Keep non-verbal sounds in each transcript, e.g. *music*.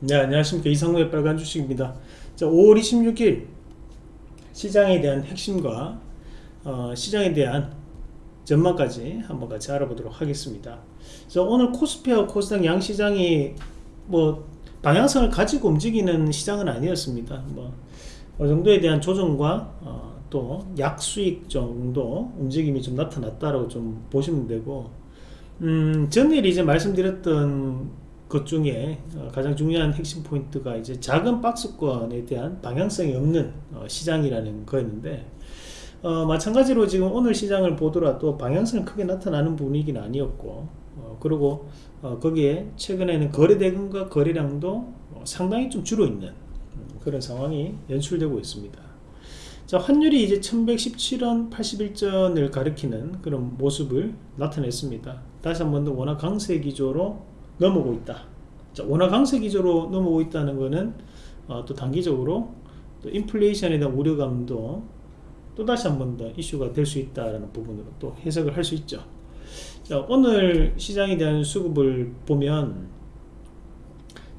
네 안녕하십니까. 이상로의 빨간 주식입니다. 자 5월 26일 시장에 대한 핵심과 어, 시장에 대한 전망까지 한번 같이 알아보도록 하겠습니다. 자 오늘 코스피와 코스닥 양시장이 뭐 방향성을 가지고 움직이는 시장은 아니었습니다. 뭐 어느 정도에 대한 조정과 어, 또 약수익 정도 움직임이 좀 나타났다라고 좀 보시면 되고 음, 전일 이제 말씀드렸던 것 중에 어, 가장 중요한 핵심 포인트가 이제 작은 박스권에 대한 방향성이 없는 어, 시장이라는 거였는데 어, 마찬가지로 지금 오늘 시장을 보더라도 방향성이 크게 나타나는 분위기는 아니었고 어, 그리고 어, 거기에 최근에는 거래대금과 거래량도 어, 상당히 좀 줄어있는 음, 그런 상황이 연출되고 있습니다. 자 환율이 이제 1117원 81전을 가리키는 그런 모습을 나타냈습니다. 다시 한 번더 원화 강세 기조로 넘어오고 있다. 자, 원화 강세 기조로 넘어오고 있다는 것은 어, 또 단기적으로 또 인플레이션에 대한 우려감도 또 다시 한 번 더 이슈가 될 수 있다는 부분으로 또 해석을 할 수 있죠. 자, 오늘 시장에 대한 수급을 보면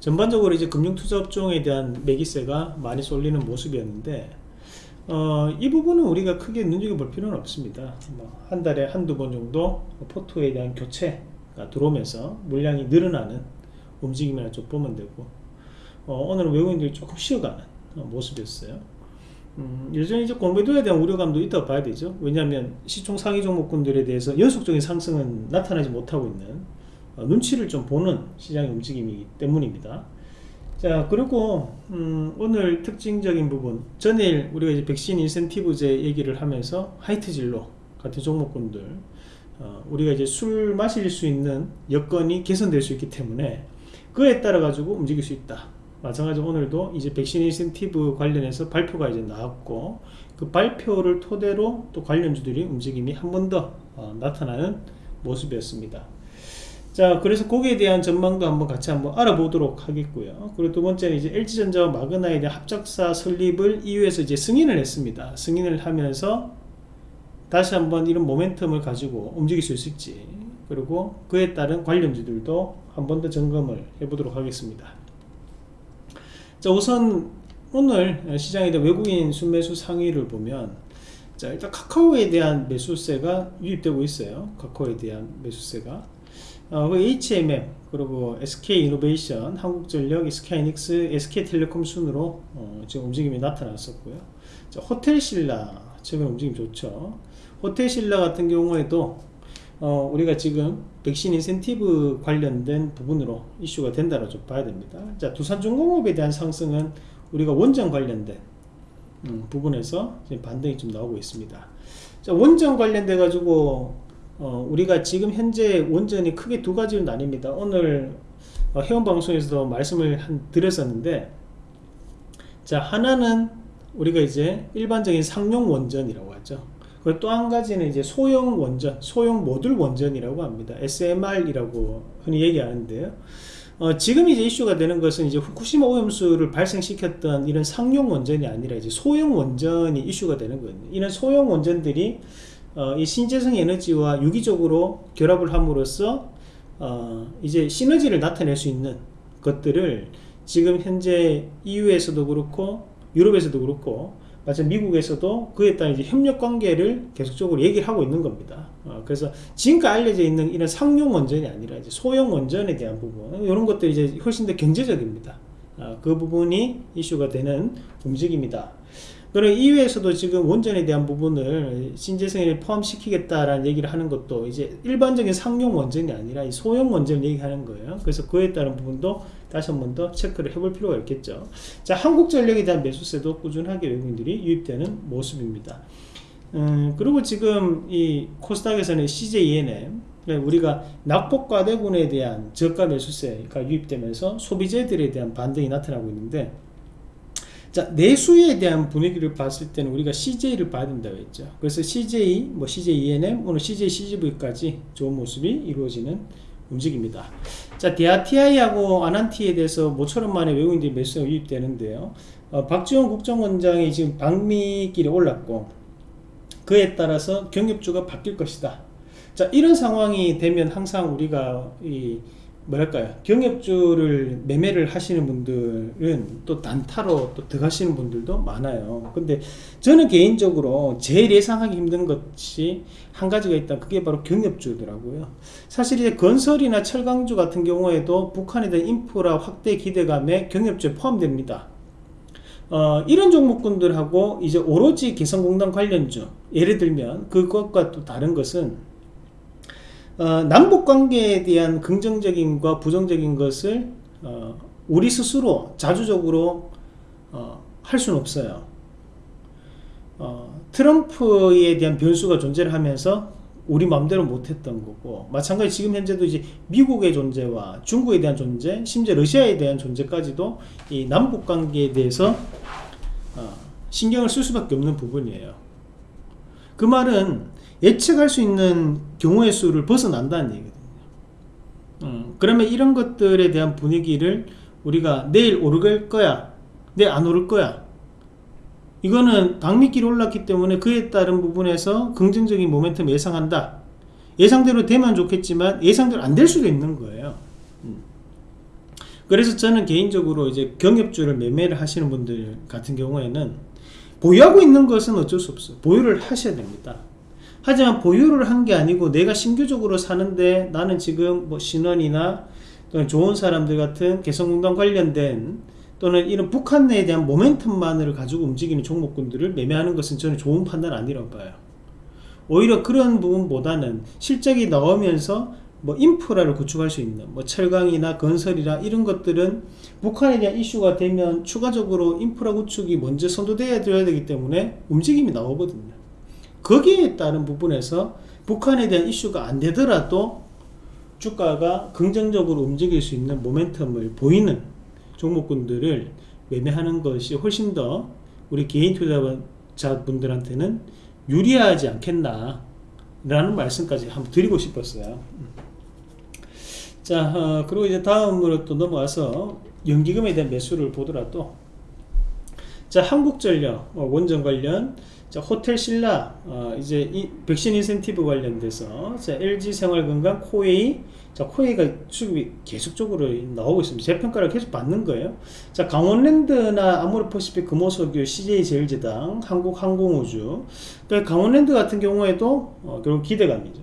전반적으로 이제 금융투자업종에 대한 매기세가 많이 쏠리는 모습이었는데 어, 이 부분은 우리가 크게 눈여겨볼 필요는 없습니다. 뭐한 달에 한두 번 정도 포트에 대한 교체 들어오면서 물량이 늘어나는 움직임이나 좀 보면 되고 어, 오늘은 외국인들이 조금 쉬어가는 어, 모습이었어요. 음, 여전히 이제 공매도에 대한 우려감도 있다고 봐야 되죠. 왜냐하면 시총 상위 종목군들에 대해서 연속적인 상승은 나타나지 못하고 있는 어, 눈치를 좀 보는 시장의 움직임이기 때문입니다. 자 그리고 음, 오늘 특징적인 부분. 전일 우리가 이제 백신 인센티브제 얘기를 하면서 하이트 진로 같은 종목군들 어, 우리가 이제 술 마실 수 있는 여건이 개선될 수 있기 때문에 그에 따라 가지고 움직일 수 있다. 마찬가지로 오늘도 이제 백신 인센티브 관련해서 발표가 이제 나왔고 그 발표를 토대로 또 관련주들이 움직임이 한 번더 어, 나타나는 모습이었습니다. 자 그래서 거기에 대한 전망도 한번 같이 한번 알아보도록 하겠고요. 그리고 두 번째는 이제 LG전자와 마그나에 대한 합작사 설립을 이후에서 이제 승인을 했습니다. 승인을 하면서 다시 한번 이런 모멘텀을 가지고 움직일 수 있을지 그리고 그에 따른 관련주들도 한 번 더 점검을 해보도록 하겠습니다. 자 우선 오늘 시장에 대한 외국인 순매수 상위를 보면 자 일단 카카오에 대한 매수세가 유입되고 있어요. 카카오에 대한 매수세가. 어, 그 HMM 그리고 SK이노베이션 한국전력 SK이닉스 SK텔레콤 순으로 어, 지금 움직임이 나타났었고요. 자, 호텔신라 최근 움직임 좋죠 호텔신라 같은 경우에도 어, 우리가 지금 백신 인센티브 관련된 부분으로 이슈가 된다고 좀 봐야 됩니다. 자, 두산중공업에 대한 상승은 우리가 원전 관련된 음, 부분에서 반등이 좀 나오고 있습니다. 자, 원전 관련돼 가지고 어, 우리가 지금 현재 원전이 크게 두 가지로 나뉩니다. 오늘 어, 회원 방송에서도 말씀을 한, 드렸었는데 자 하나는 우리가 이제 일반적인 상용 원전이라고 하죠. 또 한 가지는 이제 소형 원전, 소형 모듈 원전이라고 합니다. SMR이라고 흔히 얘기하는데요. 어, 지금 이제 이슈가 되는 것은 이제 후쿠시마 오염수를 발생시켰던 이런 상용 원전이 아니라 이제 소형 원전이 이슈가 되는 거거든요. 이런 소형 원전들이 어, 이 신재생 에너지와 유기적으로 결합을 함으로써 어, 이제 시너지를 나타낼 수 있는 것들을 지금 현재 EU에서도 그렇고 유럽에서도 그렇고 마찬 미국에서도 그에 따른 이제 협력 관계를 계속적으로 얘기를 하고 있는 겁니다. 어, 그래서 지금까지 알려져 있는 이런 상용 원전이 아니라 이제 소형 원전에 대한 부분 이런 것들이 이제 훨씬 더 경제적입니다. 어, 그 부분이 이슈가 되는 움직임이다. 그리고 이외에서도 지금 원전에 대한 부분을 신재생에 포함시키겠다라는 얘기를 하는 것도 이제 일반적인 상용 원전이 아니라 소형 원전을 얘기하는 거예요. 그래서 그에 따른 부분도 다시 한 번 더 체크를 해볼 필요가 있겠죠. 자, 한국전력에 대한 매수세도 꾸준하게 외국인들이 유입되는 모습입니다. 음, 그리고 지금 이 코스닥에서는 CJENM 우리가 낙폭과대군에 대한 저가 매수세가 유입되면서 소비재들에 대한 반등이 나타나고 있는데 자 내수에 대한 분위기를 봤을 때는 우리가 CJ를 봐야 된다고 했죠 그래서 CJ 뭐 CJ ENM 오늘 CJ CGV까지 좋은 모습이 이루어지는 움직입니다. 자 디아티아이하고 아난티에 대해서 모처럼 만에 외국인들이 매수가 유입되는데요. 어, 박지원 국정원장이 지금 방미길에 올랐고 그에 따라서 경협주가 바뀔 것이다. 자 이런 상황이 되면 항상 우리가 이 뭐랄까요? 경협주를 매매를 하시는 분들은 또 단타로 또 들어가시는 분들도 많아요. 근데 저는 개인적으로 제일 예상하기 힘든 것이 한 가지가 있다. 그게 바로 경협주더라고요. 사실 이제 건설이나 철강주 같은 경우에도 북한에 대한 인프라 확대 기대감에 경협주에 포함됩니다. 어, 이런 종목군들하고 이제 오로지 개성공단 관련주 예를 들면 그것과 또 다른 것은 어, 남북 관계에 대한 긍정적인과 부정적인 것을 어, 우리 스스로 자주적으로 어, 할 수는 없어요. 어, 트럼프에 대한 변수가 존재를 하면서 우리 마음대로 못했던 거고 마찬가지 지금 현재도 이제 미국의 존재와 중국에 대한 존재 심지어 러시아에 대한 존재까지도 이 남북 관계에 대해서 어, 신경을 쓸 수밖에 없는 부분이에요 그 말은 예측할 수 있는 경우의 수를 벗어난다는 얘기거든요. 음, 그러면 이런 것들에 대한 분위기를 우리가 내일 오를 거야, 내일 안 오를 거야. 이거는 당미끼리 올랐기 때문에 그에 따른 부분에서 긍정적인 모멘텀 예상한다. 예상대로 되면 좋겠지만 예상대로 안 될 수도 있는 거예요. 음. 그래서 저는 개인적으로 이제 경협주를 매매를 하시는 분들 같은 경우에는 보유하고 있는 것은 어쩔 수 없어요. 보유를 하셔야 됩니다. 하지만 보유를 한 게 아니고 내가 신규적으로 사는데 나는 지금 뭐 신원이나 또는 좋은 사람들 같은 개성공단 관련된 또는 이런 북한 내에 대한 모멘텀만을 가지고 움직이는 종목군들을 매매하는 것은 저는 좋은 판단 아니라고 봐요. 오히려 그런 부분보다는 실적이 나오면서 뭐 인프라를 구축할 수 있는 뭐 철강이나 건설이나 이런 것들은 북한에 대한 이슈가 되면 추가적으로 인프라 구축이 먼저 선도돼야 되기 때문에 움직임이 나오거든요. 거기에 따른 부분에서 북한에 대한 이슈가 안 되더라도 주가가 긍정적으로 움직일 수 있는 모멘텀을 보이는 종목군들을 매매하는 것이 훨씬 더 우리 개인 투자자분들한테는 유리하지 않겠나 라는 말씀까지 한번 드리고 싶었어요. 자 어, 그리고 이제 다음으로 또 넘어와서 연기금에 대한 매수를 보더라도 자 한국전력 어, 원전 관련 자, 호텔 신라 어, 이제 이 백신 인센티브 관련돼서 자, LG 생활건강 코웨이 자 코웨이가 수급이 계속적으로 나오고 있습니다. 재평가를 계속 받는 거예요. 자 강원랜드나 아모레퍼시픽 금호석유 CJ제일제당 한국항공우주 또 강원랜드 같은 경우에도 어, 결국 기대감이죠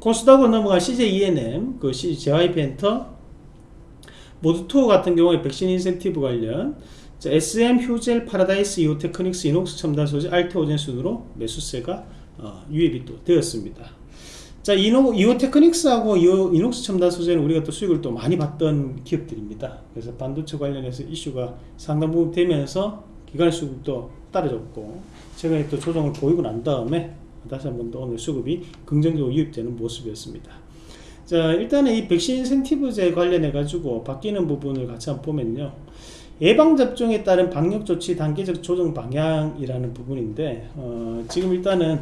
코스닥으로 넘어간 CJ ENM 그 엔터 모두 투어 같은 경우에 백신 인센티브 관련 자, SM, 휴젤, 파라다이스, 이오테크닉스, 이녹스 첨단 소재, 알테오젠 순으로 매수세가 어, 유입이 또 되었습니다. 자, 이노, 이오테크닉스하고 이오, 이녹스 첨단 소재는 우리가 또 수익을 또 많이 봤던 기업들입니다. 그래서 반도체 관련해서 이슈가 상당 부분 되면서 기관 수급도 떨어졌고 최근에 또 조정을 보이고 난 다음에 다시 한 번 더 오늘 수급이 긍정적으로 유입되는 모습이었습니다. 자, 일단은 이 백신 인센티브제 관련해 가지고 바뀌는 부분을 같이 한번 보면요. 예방접종에 따른 방역조치 단계적 조정 방향이라는 부분인데 어, 지금 일단은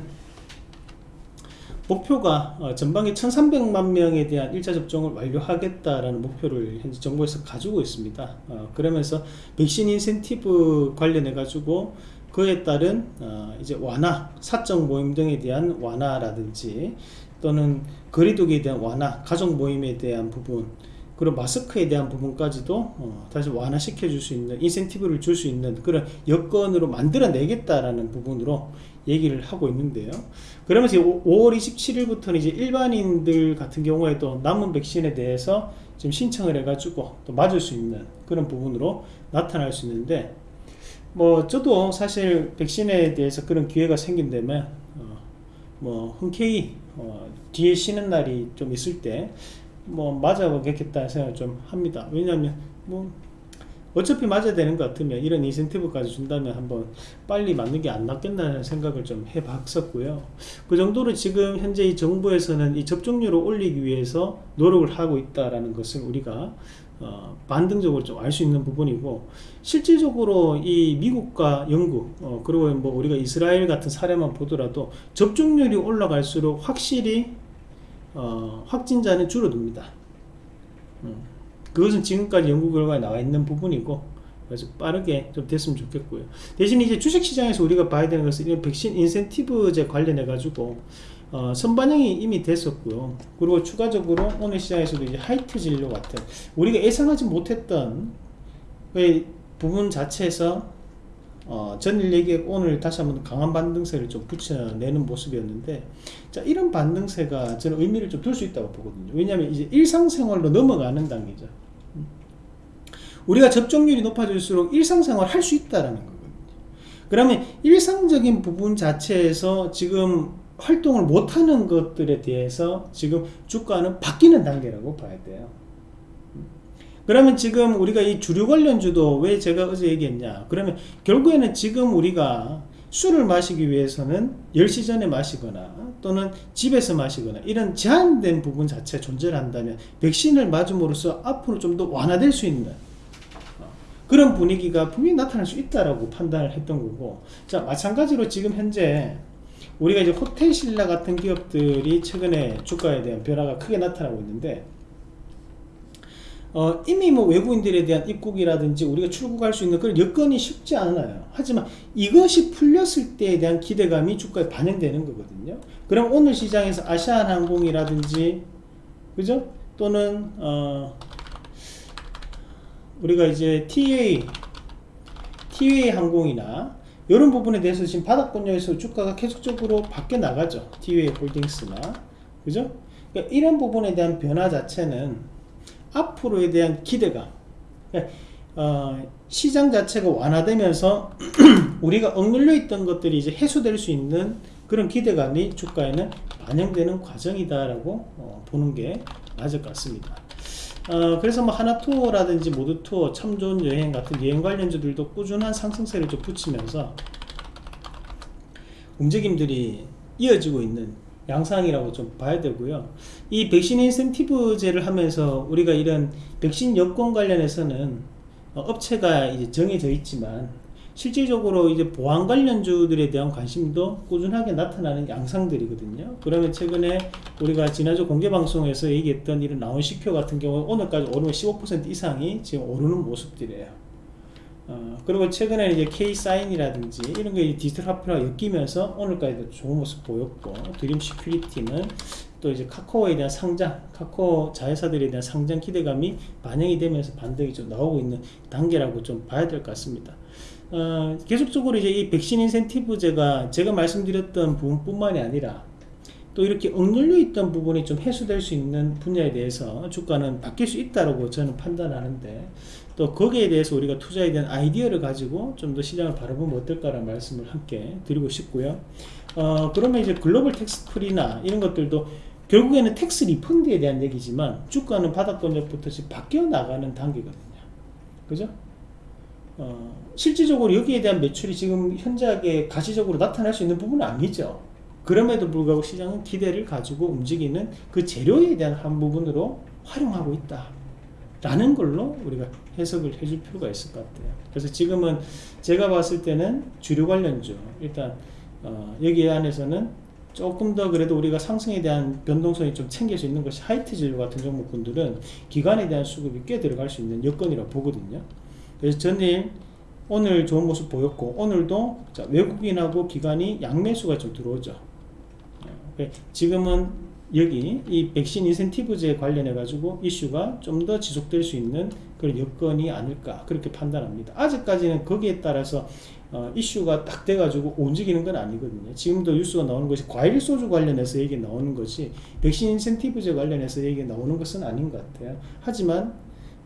목표가 어, 전방에 1300만 명에 대한 1차 접종을 완료하겠다라는 목표를 현재 정부에서 가지고 있습니다 어, 그러면서 백신 인센티브 관련해 가지고 그에 따른 어, 이제 완화 사적 모임 등에 대한 완화라든지 또는 거리두기에 대한 완화 가족 모임에 대한 부분 그리고 마스크에 대한 부분까지도 어, 다시 완화시켜 줄 수 있는 인센티브를 줄 수 있는 그런 여건으로 만들어 내겠다라는 부분으로 얘기를 하고 있는데요. 그러면서 5월 27일부터는 이제 일반인들 같은 경우에도 남은 백신에 대해서 지금 신청을 해가지고 또 맞을 수 있는 그런 부분으로 나타날 수 있는데 뭐 저도 사실 백신에 대해서 그런 기회가 생긴다면 어, 뭐 흔쾌히 어, 뒤에 쉬는 날이 좀 있을 때 뭐 맞아보겠다 생각을 좀 합니다. 왜냐하면 뭐 어차피 맞아야 되는 것 같으면 이런 인센티브까지 준다면 한번 빨리 맞는 게 안 낫겠다는 생각을 좀 해봤었고요. 그 정도로 지금 현재 이 정부에서는 이 접종률을 올리기 위해서 노력을 하고 있다라는 것을 우리가 어, 반등적으로 좀 알 수 있는 부분이고 실질적으로 이 미국과 영국 어, 그리고 뭐 우리가 이스라엘 같은 사례만 보더라도 접종률이 올라갈수록 확실히 어, 확진자는 줄어듭니다. 음. 그것은 지금까지 연구 결과에 나와 있는 부분이고 그래서 빠르게 좀 됐으면 좋겠고요. 대신 이제 주식시장에서 우리가 봐야 되는 것은 이런 백신 인센티브제 관련해 가지고 어, 선반영이 이미 됐었고요. 그리고 추가적으로 오늘 시장에서도 이제 하이트 진료 같은 우리가 예상하지 못했던 그 부분 자체에서 어, 전일 얘기 오늘 다시 한번 강한 반등세를 좀 붙여내는 모습이었는데 자 이런 반등세가 저는 의미를 좀 둘 수 있다고 보거든요. 왜냐하면 이제 일상생활로 넘어가는 단계죠. 우리가 접종률이 높아질수록 일상생활 할 수 있다라는 거거든요. 그러면 일상적인 부분 자체에서 지금 활동을 못하는 것들에 대해서 지금 주가는 바뀌는 단계라고 봐야 돼요. 그러면 지금 우리가 이 주류 관련주도 왜 제가 어제 얘기했냐 그러면 결국에는 지금 우리가 술을 마시기 위해서는 10시 전에 마시거나 또는 집에서 마시거나 이런 제한된 부분 자체 존재를 한다면 백신을 맞음으로써 앞으로 좀 더 완화될 수 있는 그런 분위기가 분명히 나타날 수 있다라고 판단을 했던 거고 자 마찬가지로 지금 현재 우리가 이제 호텔 신라 같은 기업들이 최근에 주가에 대한 변화가 크게 나타나고 있는데 어, 이미 뭐 외국인들에 대한 입국이라든지 우리가 출국할 수 있는 그런 여건이 쉽지 않아요. 하지만 이것이 풀렸을 때에 대한 기대감이 주가에 반영되는 거거든요. 그럼 오늘 시장에서 아시아나항공이라든지 그죠? 또는 어, 우리가 이제 TA TA 항공이나 이런 부분에 대해서 지금 바닥권역에서 주가가 계속적으로 바뀌어 나가죠. TA 홀딩스나 그죠? 그러니까 이런 부분에 대한 변화 자체는 앞으로에 대한 기대감 그러니까 어, 시장 자체가 완화되면서 *clears throat* 우리가 억눌려 있던 것들이 이제 해소될 수 있는 그런 기대감이 주가에는 반영되는 과정이다라고 어, 보는 게 맞을 것 같습니다. 어, 그래서 뭐 하나 투어라든지 모두 투어, 참 좋은 여행 같은 여행 관련주들도 꾸준한 상승세를 좀 붙이면서 움직임들이 이어지고 있는 양상이라고 좀 봐야 되고요. 이 백신 인센티브제를 하면서 우리가 이런 백신 여권 관련해서는 어, 업체가 이제 정해져 있지만 실질적으로 이제 보안 관련주들에 대한 관심도 꾸준하게 나타나는 양상들이거든요. 그러면 최근에 우리가 지난주 공개 방송에서 얘기했던 이런 나온식표 같은 경우 오늘까지 오르면 15% 이상이 지금 오르는 모습들이에요. 어, 그리고 최근에 이제 K-사인이라든지 이런 게 디지털 화폐와 엮이면서 오늘까지도 좋은 모습 보였고 드림 시큐리티는 또 이제 카카오에 대한 상장, 카카오 자회사들에 대한 상장 기대감이 반영이 되면서 반등이 좀 나오고 있는 단계라고 좀 봐야 될 것 같습니다. 어, 계속적으로 이제 이 백신 인센티브제가 제가 말씀드렸던 부분뿐만이 아니라 또 이렇게 억눌려 있던 부분이 좀 해소될 수 있는 분야에 대해서 주가는 바뀔 수 있다고 저는 판단하는데 또 거기에 대해서 우리가 투자에 대한 아이디어를 가지고 좀 더 시장을 바라보면 어떨까라는 말씀을 함께 드리고 싶고요. 어, 그러면 이제 글로벌 텍스 프리나 이런 것들도 결국에는 tax refund에 대한 얘기지만 주가는 바닥권역부터 바뀌어 나가는 단계거든요. 그죠? 어, 실질적으로 여기에 대한 매출이 지금 현저하게 가시적으로 나타날 수 있는 부분은 아니죠. 그럼에도 불구하고 시장은 기대를 가지고 움직이는 그 재료에 대한 한 부분으로 활용하고 있다. 라는 걸로 우리가 해석을 해줄 필요가 있을 것 같아요. 그래서 지금은 제가 봤을 때는 주류 관련주, 일단, 어, 여기 안에서는 조금 더 그래도 우리가 상승에 대한 변동성이 좀 챙길 수 있는 것이 하이트 진료 같은 종목군들은 기관에 대한 수급이 꽤 들어갈 수 있는 여건이라고 보거든요. 그래서 전일 오늘 좋은 모습 보였고 오늘도 자, 외국인하고 기관이 양매수가 좀 들어오죠 네, 지금은 여기 이 백신 인센티브제 관련해 가지고 이슈가 좀 더 지속될 수 있는 그런 여건이 아닐까 그렇게 판단합니다 아직까지는 거기에 따라서 어, 이슈가 딱 돼가지고 움직이는 건 아니거든요 지금도 뉴스가 나오는 것이 과일 소주 관련해서 얘기 나오는 것이 백신 인센티브제 관련해서 얘기 나오는 것은 아닌 것 같아요 하지만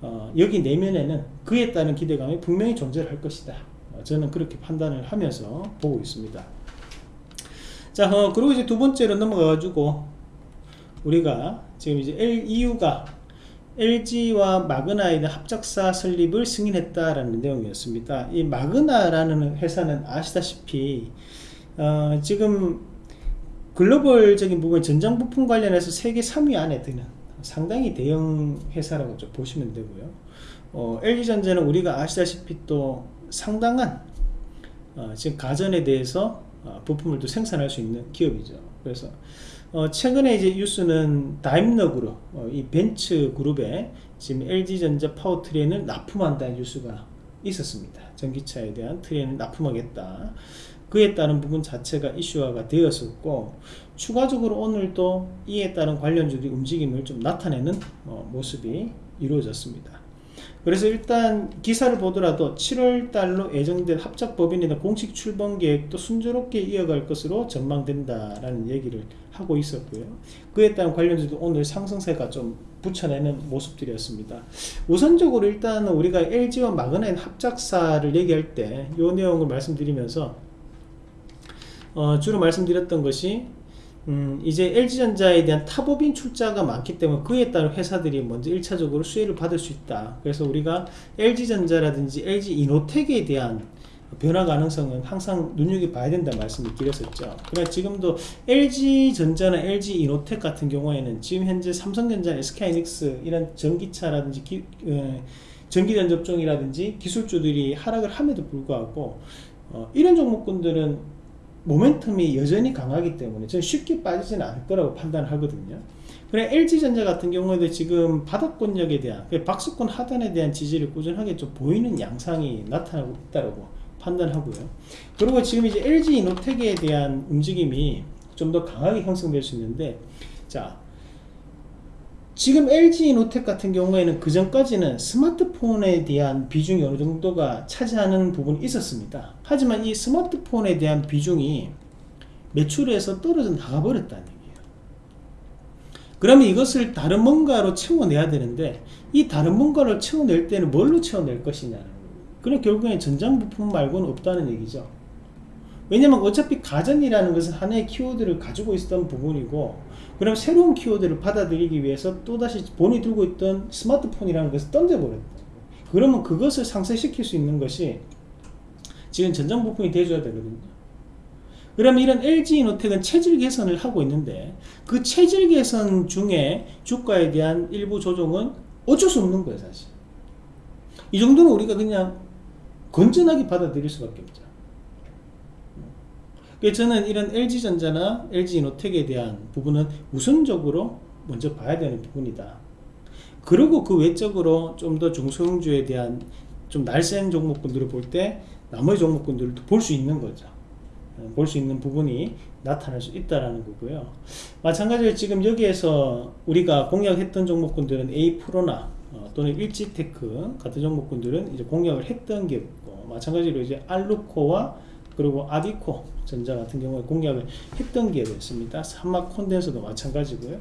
어, 여기 내면에는 그에 따른 기대감이 분명히 존재할 것이다. 어, 저는 그렇게 판단을 하면서 보고 있습니다. 자, 어, 그리고 이제 두 번째로 넘어가가지고 우리가 지금 이제 LEU가 LG와 마그나에 대한 합작사 설립을 승인했다라는 내용이었습니다. 이 마그나라는 회사는 아시다시피 어, 지금 글로벌적인 부분 전장 부품 관련해서 세계 3위 안에 드는 상당히 대형 회사라고 좀 보시면 되고요. 어, LG전자는 우리가 아시다시피 또 상당한 어, 지금 가전에 대해서 어, 부품을 또 생산할 수 있는 기업이죠. 그래서 어, 최근에 이제 뉴스는 다임러 그룹, 어, 이 벤츠 그룹에 지금 LG전자 power train을 납품한다는 뉴스가 있었습니다. 전기차에 대한 train을 납품하겠다. 그에 따른 부분 자체가 이슈화가 되었었고 추가적으로 오늘도 이에 따른 관련주들이 움직임을 좀 나타내는 어, 모습이 이루어졌습니다. 그래서 일단 기사를 보더라도 7월달로 예정된 합작법인이나 공식 출범 계획도 순조롭게 이어갈 것으로 전망된다라는 얘기를 하고 있었고요. 그에 따른 관련주도 오늘 상승세가 좀 붙여내는 모습들이었습니다. 우선적으로 일단 우리가 LG와 마그나인 합작사를 얘기할 때 이 내용을 말씀드리면서 어, 주로 말씀드렸던 것이 음, 이제 LG전자에 대한 타법인 출자가 많기 때문에 그에 따른 회사들이 먼저 1차적으로 수혜를 받을 수 있다. 그래서 우리가 LG전자라든지 LG이노텍에 대한 변화 가능성은 항상 눈여겨봐야 된다 말씀을 드렸었죠. 그러나 지금도 LG전자나 LG이노텍 같은 경우에는 지금 현재 삼성전자, SK하이닉스 이런 전기차라든지 기, 어, 전기전 접종이라든지 기술주들이 하락을 함에도 불구하고 어, 이런 종목군들은 모멘텀이 여전히 강하기 때문에 저는 쉽게 빠지지는 않을 거라고 판단하거든요. 그래 LG전자 같은 경우에도 지금 바닥권력에 대한 그 박스권 하단에 대한 지지를 꾸준하게 좀 보이는 양상이 나타나고 있다고 판단하고요. 그리고 지금 이제 LG 이노텍에 대한 움직임이 좀 더 강하게 형성될 수 있는데 자 지금 LG 이노텍 같은 경우에는 그 전까지는 스마트폰에 대한 비중이 어느 정도가 차지하는 부분이 있었습니다. 하지만 이 스마트폰에 대한 비중이 매출에서 떨어져 나가버렸다는 얘기예요. 그러면 이것을 다른 뭔가로 채워내야 되는데 이 다른 뭔가를 채워낼 때는 뭘로 채워낼 것이냐는 그럼 결국엔 전장 부품 말고는 없다는 얘기죠. 왜냐면 어차피 가전이라는 것은 하나의 키워드를 가지고 있었던 부분이고 그럼 새로운 키워드를 받아들이기 위해서 또다시 본이 들고 있던 스마트폰이라는 것을 던져버렸다. 그러면 그것을 상쇄시킬 수 있는 것이 지금 전장 부품이 돼줘야 되거든요. 그러면 이런 LG이노텍은 체질 개선을 하고 있는데 그 체질 개선 중에 주가에 대한 일부 조정은 어쩔 수 없는 거예요 사실. 이 정도는 우리가 그냥 건전하게 받아들일 수밖에 없죠 저는 이런 LG전자나 LG이노텍에 대한 부분은 우선적으로 먼저 봐야 되는 부분이다. 그리고 그 외적으로 좀 더 중소형주에 대한 좀 날쌘 종목군들을 볼 때 나머지 종목군들도 볼 수 있는 거죠. 어, 볼수 있는 부분이 나타날 수 있다라는 거고요. 마찬가지로 지금 여기에서 우리가 공략했던 종목군들은 A 프로나 어, 또는 일지테크 같은 종목군들은 이제 공략을 했던 게 있고 마찬가지로 이제 알루코와 그리고 아비코 전자 같은 경우에 공략을 했던 기업이었습니다. 삼막 콘덴서도 마찬가지고요.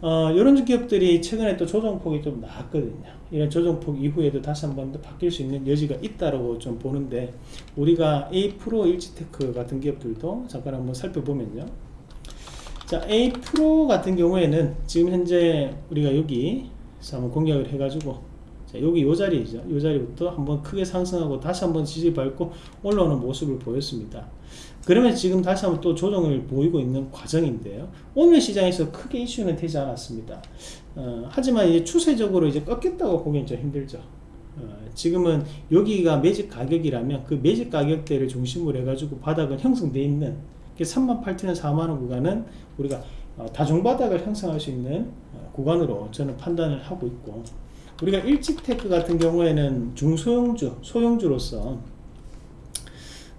어, 이런 기업들이 최근에 또 조정폭이 좀 나왔거든요. 이런 조정폭 이후에도 다시 한 번 더 바뀔 수 있는 여지가 있다고 좀 보는데 우리가 A 프로 일지테크 같은 기업들도 잠깐 한번 살펴보면요. 자, A 프로 같은 경우에는 지금 현재 우리가 여기 한번 공략을 해가지고 자, 여기 요 자리죠. 요 자리부터 한번 크게 상승하고 다시 한번 지지 밟고 올라오는 모습을 보였습니다. 그러면 지금 다시 한번 또 조정을 보이고 있는 과정인데요. 오늘 시장에서 크게 이슈는 되지 않았습니다. 어, 하지만 이제 추세적으로 이제 꺾였다고 보기엔 좀 힘들죠. 어, 지금은 여기가 매집 가격이라면 그 매집 가격대를 중심으로 해가지고 바닥은 형성되어 있는 38,000원, 4만원 구간은 우리가 어, 다중바닥을 형성할 수 있는 어, 구간으로 저는 판단을 하고 있고 우리가 일찍테크 같은 경우에는 중소형주, 소형주로서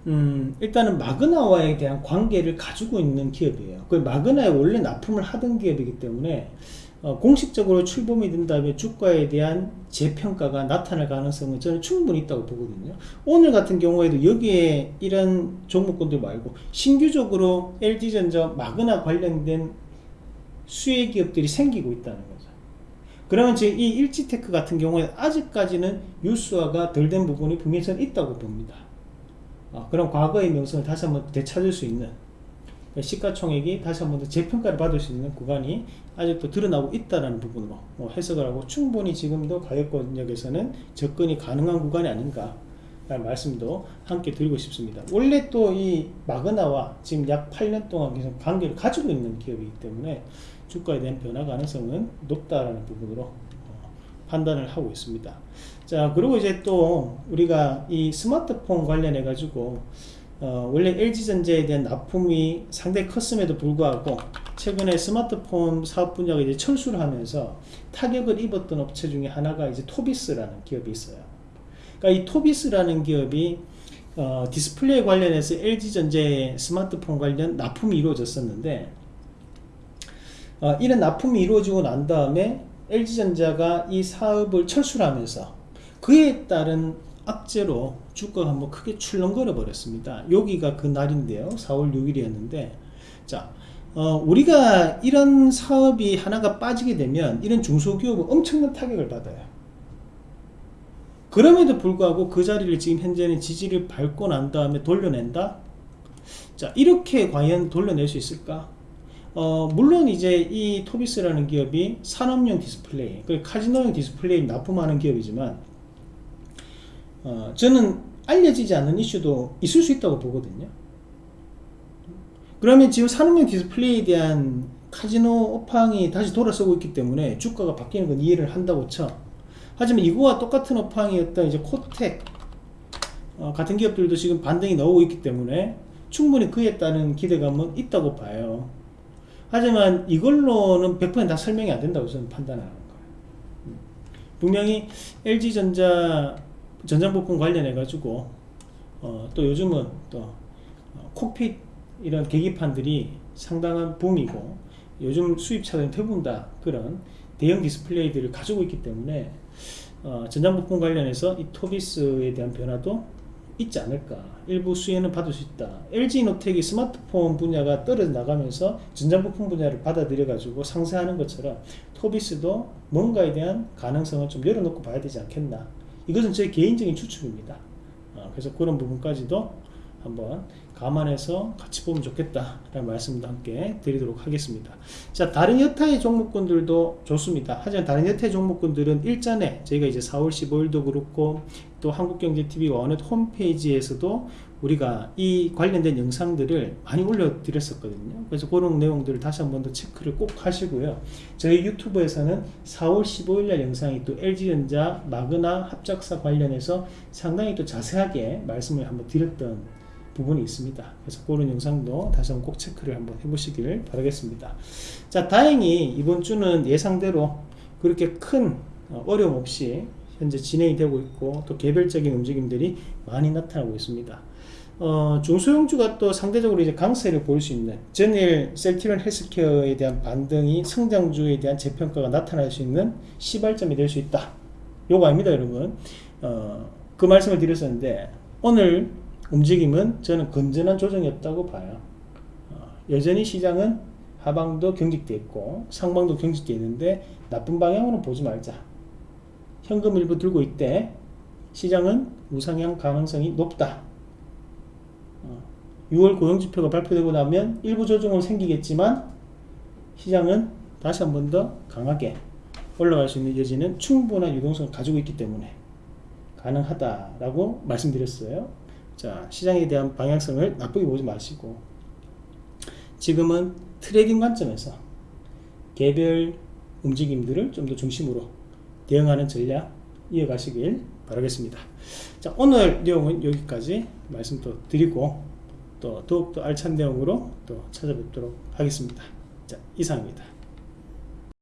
음, 일단은 마그나와에 대한 관계를 가지고 있는 기업이에요. 그 마그나에 원래 납품을 하던 기업이기 때문에 어, 공식적으로 출범이 된 다음에 주가에 대한 재평가가 나타날 가능성은 저는 충분히 있다고 보거든요. 오늘 같은 경우에도 여기에 이런 종목군들 말고 신규적으로 LG전자 마그나 관련된 수혜 기업들이 생기고 있다는 거예요. 그러면 지금 이 일지테크 같은 경우에 아직까지는 유수화가 덜 된 부분이 분명히 저는 있다고 봅니다. 어, 그럼 과거의 명성을 다시 한번 되찾을 수 있는 시가총액이 다시 한번 더 재평가를 받을 수 있는 구간이 아직도 드러나고 있다는 부분으로 뭐 해석을 하고 충분히 지금도 가격권역에서는 접근이 가능한 구간이 아닌가 라는 말씀도 함께 드리고 싶습니다. 원래 또 이 마그나와 지금 약 8년 동안 계속 관계를 가지고 있는 기업이기 때문에 주가에 대한 변화 가능성은 높다라는 부분으로 어, 판단을 하고 있습니다. 자 그리고 이제 또 우리가 이 스마트폰 관련해 가지고 어, 원래 LG전자에 대한 납품이 상당히 컸음에도 불구하고 최근에 스마트폰 사업 분야가 이제 철수를 하면서 타격을 입었던 업체 중에 하나가 이제 토비스라는 기업이 있어요. 그러니까 이 토비스라는 기업이 어, 디스플레이 관련해서 LG전자의 스마트폰 관련 납품이 이루어졌었는데 어, 이런 납품이 이루어지고 난 다음에 LG전자가 이 사업을 철수를 하면서 그에 따른 악재로 주가가 한번 크게 출렁거려 버렸습니다. 여기가 그 날인데요. 4월 6일이었는데 자 어, 우리가 이런 사업이 하나가 빠지게 되면 이런 중소기업은 엄청난 타격을 받아요. 그럼에도 불구하고 그 자리를 지금 현재는 지지를 밟고 난 다음에 돌려낸다? 자, 이렇게 과연 돌려낼 수 있을까? 어, 물론 이제 이 토비스라는 기업이 산업용 디스플레이, 그 카지노용 디스플레이 납품하는 기업이지만, 어, 저는 알려지지 않는 이슈도 있을 수 있다고 보거든요. 그러면 지금 산업용 디스플레이에 대한 카지노 업황이 다시 돌아서고 있기 때문에 주가가 바뀌는 건 이해를 한다고 쳐. 하지만 이거와 똑같은 업황이었던 이제 코텍 어, 같은 기업들도 지금 반등이 나오고 있기 때문에 충분히 그에 따른 기대감은 있다고 봐요. 하지만 이걸로는 100%다 설명이 안 된다고 저는 판단하는 거예요. 음. 분명히 LG전자 전장부품 관련해 가지고 어, 또 요즘은 또 어, 콕핏 이런 계기판들이 상당한 붐이고 요즘 수입차들은 대부분 다 그런 대형 디스플레이들을 가지고 있기 때문에 어, 전장부품 관련해서 이 토비스에 대한 변화도 있지 않을까 일부 수혜는 받을 수 있다 LG노텍이 스마트폰 분야가 떨어져 나가면서 전장부품 분야를 받아들여 가지고 상세하는 것처럼 토비스도 뭔가에 대한 가능성을 좀 열어놓고 봐야 되지 않겠나 이것은 제 개인적인 추측입니다 어, 그래서 그런 부분까지도 한번 감안해서 같이 보면 좋겠다 라는 말씀도 함께 드리도록 하겠습니다. 자, 다른 여타의 종목군들도 좋습니다. 하지만 다른 여타의 종목군들은 일전에 저희가 이제 4월 15일도 그렇고 또 한국경제TV가 어느 홈페이지에서도 우리가 이 관련된 영상들을 많이 올려드렸었거든요. 그래서 그런 내용들을 다시 한 번 더 체크를 꼭 하시고요. 저희 유튜브에서는 4월 15일 날 영상이 또 LG전자 마그나 합작사 관련해서 상당히 또 자세하게 말씀을 한번 드렸던 부분이 있습니다. 그래서 그런 영상도 다시 한번 꼭 체크를 한번 해보시길 바라겠습니다. 자, 다행히 이번 주는 예상대로 그렇게 큰 어, 어려움 없이 현재 진행이 되고 있고 또 개별적인 움직임들이 많이 나타나고 있습니다. 어, 중소형주가 또 상대적으로 이제 강세를 보일 수 있는 전일 셀티론 헬스케어에 대한 반등이 성장주에 대한 재평가가 나타날 수 있는 시발점이 될 수 있다. 요거 아닙니다, 여러분. 어, 그 말씀을 드렸었는데 오늘 움직임은 저는 건전한 조정이었다고 봐요. 어, 여전히 시장은 하방도 경직돼 있고 상방도 경직돼 있는데 나쁜 방향으로 보지 말자. 현금 일부 들고 있대. 시장은 우상향 가능성이 높다. 6월 고용지표가 발표되고 나면 일부 조정은 생기겠지만 시장은 다시 한 번 더 강하게 올라갈 수 있는 여지는 충분한 유동성을 가지고 있기 때문에 가능하다라고 말씀드렸어요. 자, 시장에 대한 방향성을 나쁘게 보지 마시고 지금은 trading 관점에서 개별 움직임들을 좀 더 중심으로 대응하는 전략 이어가시길 바라겠습니다. 자, 오늘 내용은 여기까지 말씀 또 드리고 또 더욱더 알찬 내용으로 또 찾아뵙도록 하겠습니다. 자, 이상입니다.